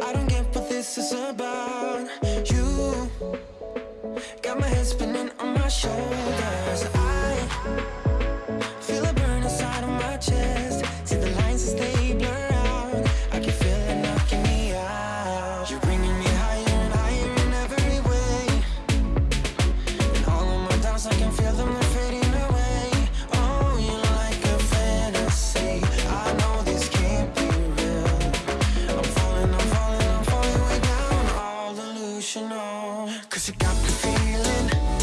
I don't get what this is about. You Got my head spinning on my shoulders. I Cause you got me feeling